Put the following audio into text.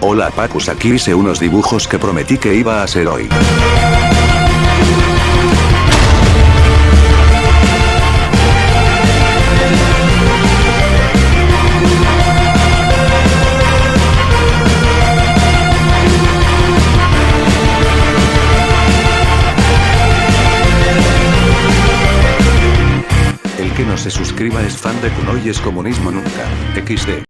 Hola Pacus aquí hice unos dibujos que prometí que iba a hacer hoy. El que no se suscriba es fan de Kuno y es comunismo nunca. XD.